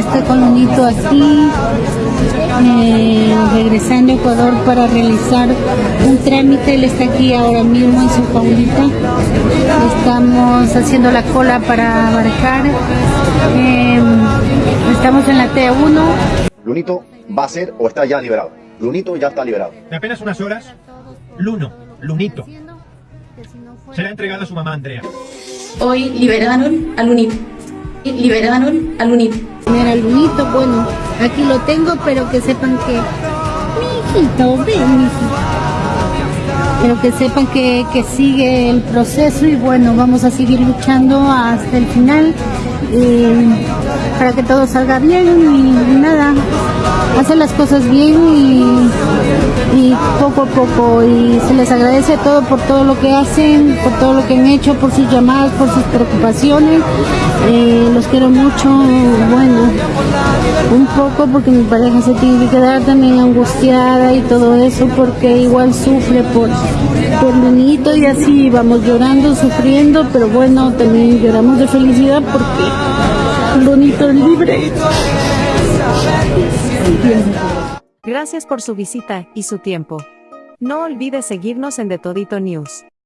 Lunito aquí, eh, regresando a Ecuador para realizar un trámite. Él está aquí ahora mismo en su paulita. Estamos haciendo la cola para abarcar. Eh, estamos en la T1. Lunito va a ser o está ya liberado. Lunito ya está liberado. De apenas unas horas, Luno, Lunito, será entregado a su mamá Andrea. Hoy liberaron a Lunito. Liberaron a Lunito. Al Lunito, bueno, aquí lo tengo, pero que sepan que. Mi hijito, ven, mi hijito. Pero que sepan que, que sigue el proceso y bueno, vamos a seguir luchando hasta el final eh, para que todo salga bien y, nada, hacer las cosas bien y, poco a poco y se les agradece todo por todo lo que hacen, por todo lo que han hecho, por sus llamadas, por sus preocupaciones. Eh, los quiero mucho, bueno, un poco porque mi pareja se tiene que quedar también angustiada y todo eso porque igual sufre por, por Lunito y así vamos llorando, sufriendo, pero bueno, también lloramos de felicidad porque Lunito es libre. Gracias por su visita y su tiempo. No olvides seguirnos en The Todito News.